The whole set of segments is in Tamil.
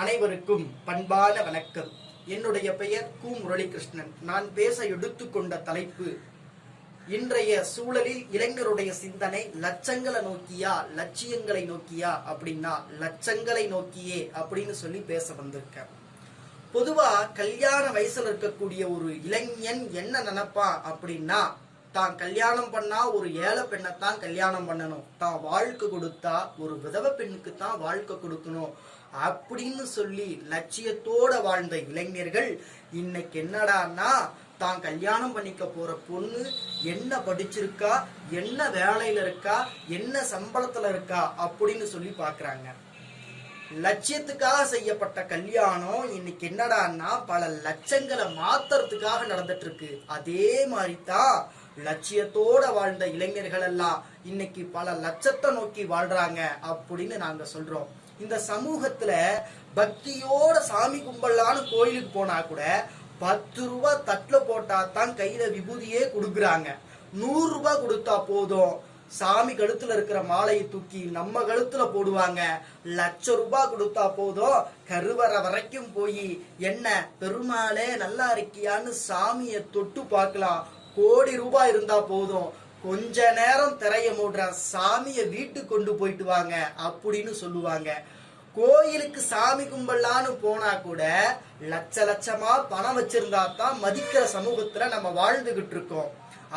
அனைவருக்கும் பண்பான வணக்கம். என்னுடைய பெயர் கு. முரளிகிருஷ்ணன். நான் பேச எடுத்துக்கொண்ட தலைப்பு இன்றைய சூழலில் இளைஞருடைய சிந்தனை லட்சங்களை நோக்கியா லட்சியங்களை நோக்கியா அப்படின்னா லட்சங்களை நோக்கியே அப்படின்னு சொல்லி பேச வந்திருக்கேன். பொதுவா கல்யாண வயசுல இருக்கக்கூடிய ஒரு இளைஞன் என்ன நினைப்பா அப்படின்னா தான் கல்யாணம் பண்ணா ஒரு ஏழை பெண்ணைத்தான் கல்யாணம் பண்ணணும். தான் வாழ்க்கை கொடுத்தா ஒரு விதவை பெண்ணுக்கு தான் வாழ்க்கை கொடுக்கணும். அப்படின்னு சொல்லி லட்சியத்தோட வாழ்ந்த இளைஞர்கள் இன்னைக்கு என்னடான்னா தான் கல்யாணம் பண்ணிக்க போற பொண்ணு என்ன படிச்சிருக்கா என்ன வேலையில இருக்கா என்ன சம்பளத்துல இருக்கா அப்படின்னு சொல்லி பாக்குறாங்க. லட்சியத்துக்காக செய்யப்பட்ட கல்யாணம் இன்னைக்கு என்னடான்னா பல லட்சங்களை மாத்துறதுக்காக நடந்துட்டு இருக்கு. அதே மாதிரி தான் லட்சியத்தோட வாழ்ந்த இளைஞர்கள் எல்லாம் இன்னைக்கு பல லட்சத்தை நோக்கி வாழ்றாங்க அப்படின்னு நாங்க சொல்றோம். இந்த சமூகத்துல பக்தியோட சாமி கும்பலான்னு கோயிலுக்கு போனா கூட பத்து ரூபா தட்டுல போட்டா தான் கையில விபூதியே கொடுக்குறாங்க. நூறு ரூபாய் கொடுத்தா போதும். சாமி கழுத்துல இருக்கிற மாலையை தூக்கி நம்ம கழுத்துல போடுவாங்க. லட்ச ரூபாய் கொடுத்தா போதும். கருவறை வரைக்கும் போய் என்ன பெருமாளே நல்லா இருக்கியான்னு சாமியை தொட்டு பார்க்கலாம். கோடி ரூபாய் இருந்தா போதும். கொஞ்ச நேரம் திரைய மூடுற சாமியை வீட்டுக்கு கொண்டு போயிட்டு வாங்க அப்படின்னு சொல்லுவாங்க. கோயிலுக்கு சாமி கும்பலான்னு போனா கூட லட்ச லட்சமா பணம் வச்சிருந்தா தான் மதிக்கிற சமூகத்துல நம்ம வாழ்ந்துகிட்டு இருக்கோம்.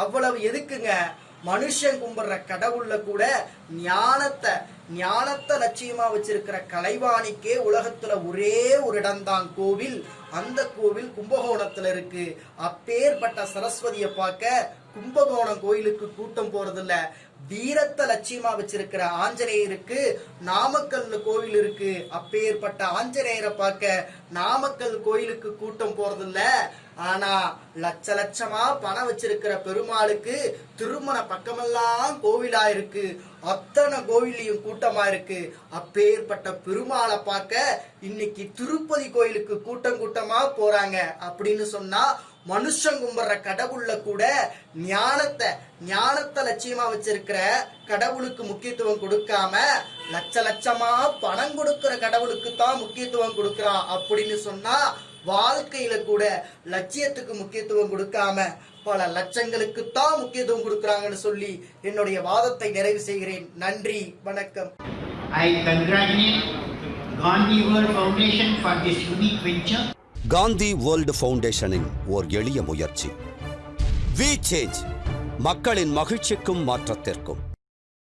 அவ்வளவு எதுக்குங்க? மனுஷன் கும்பிடுற கடவுள்ல கூட ஞானத்தை ஞானத்தை லட்சியமா வச்சிருக்கிற கலைவாணிக்கே உலகத்துல ஒரே ஒரு இடம்தான் கோவில். அந்த கோவில் கும்பகோணத்துல இருக்கு. அப்பேற்பட்ட சரஸ்வதியை பார்க்க கும்பகோணம் கோயிலுக்கு கூட்டம் போறதில்ல. வீரத்தை லட்சியமா வச்சிருக்கிற ஆஞ்சநேயருக்கு நாமக்கல்ல கோவில் இருக்கு. அப்பேற்பட்ட ஆஞ்சநேயரை பார்க்க நாமக்கல் கோயிலுக்கு கூட்டம் போறதில்ல. ஆனா லட்ச லட்சமா பணம் வச்சிருக்கிற பெருமாளுக்கு திருமண பக்கமெல்லாம் கோவிலா இருக்கு. அத்தனை கோவிலையும் கூட்டமா இருக்கு. அப்பேற்பட்ட பெருமாளை பார்க்க இன்னைக்கு திருப்பதி கோயிலுக்கு கூட்டம் கூட்டமா போறாங்க. அப்படின்னு சொன்னா மனுஷன் கும்பிடுற கடவுள்ல கூட ஞானத்தை ஞானத்தை லட்சியமா வச்சிருக்கிற கடவுளுக்கு முக்கியத்துவம் கொடுக்காம லட்ச லட்சமா பணம் கொடுக்கிற கடவுளுக்கு தான் முக்கியத்துவம் கொடுக்கறான் அப்படின்னு சொன்னா வாழ்க்கையில கூட லட்சியத்துக்கு முக்கியத்துவம் கொடுக்காம பல லட்சங்களுக்கு தான் முக்கியத்துவம் கொடுக்கறாங்கன்னு சொல்லி என்னுடைய வாதத்தை நிறைவு செய்கிறேன். நன்றி வணக்கம். I congratulate Gandhi World Foundation for this unique venture. Gandhi world ஃபவுண்டேஷனின் ஓர் எளிய முயற்சி. வி சேஞ்ச் மக்களின் மகிழ்ச்சிக்கும் மாற்றத்திற்கும்.